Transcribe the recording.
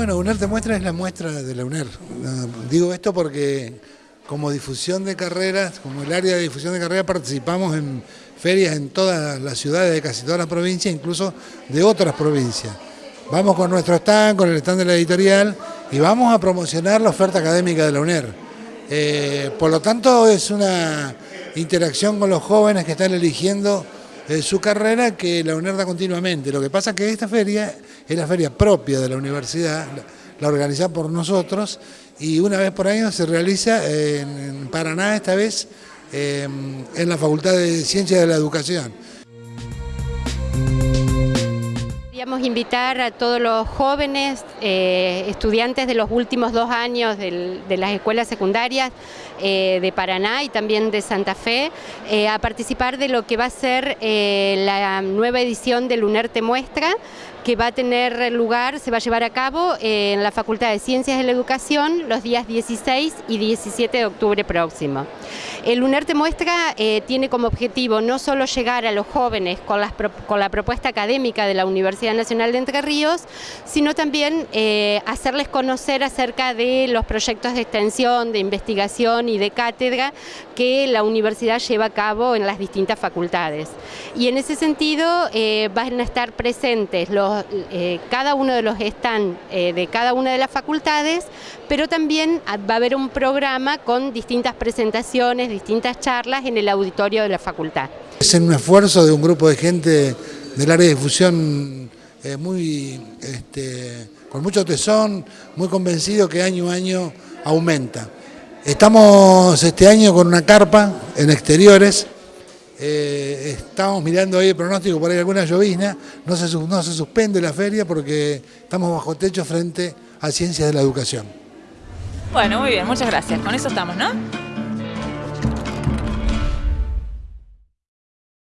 Bueno, UNER te muestra es la muestra de la UNER. Digo esto porque como difusión de carreras, como el área de difusión de carreras, participamos en ferias en todas las ciudades de casi todas las provincias, incluso de otras provincias. Vamos con nuestro stand, con el stand de la editorial y vamos a promocionar la oferta académica de la UNER. Eh, por lo tanto, es una interacción con los jóvenes que están eligiendo eh, su carrera que la UNER da continuamente. Lo que pasa es que esta feria es la feria propia de la universidad, la organiza por nosotros y una vez por año se realiza en Paraná esta vez em, en la Facultad de Ciencias de la Educación. Queríamos invitar a todos los jóvenes eh, estudiantes de los últimos dos años de las escuelas secundarias eh, de Paraná y también de Santa Fe eh, a participar de lo que va a ser la nueva edición del UNER Muestra, que va a tener lugar, se va a llevar a cabo en la Facultad de Ciencias de la Educación los días 16 y 17 de octubre próximo. El UNER Muestra tiene como objetivo no solo llegar a los jóvenes con, con la propuesta académica de la Universidad Nacional de Entre Ríos, sino también eh, hacerles conocer acerca de los proyectos de extensión, de investigación y de cátedra que la universidad lleva a cabo en las distintas facultades. Y en ese sentido eh, van a estar presentes los, eh, cada uno de los stands de cada una de las facultades, pero también va a haber un programa con distintas presentaciones, distintas charlas en el auditorio de la facultad. Es un esfuerzo de un grupo de gente del área de difusión eh, muy, este, con mucho tesón, muy convencido que año a año aumenta. Estamos este año con una carpa en exteriores, eh, estamos mirando ahí el pronóstico, por ahí alguna llovizna, no se, no se suspende la feria porque estamos bajo techo frente a Ciencias de la Educación. Bueno, muy bien, muchas gracias. Con eso estamos, ¿no?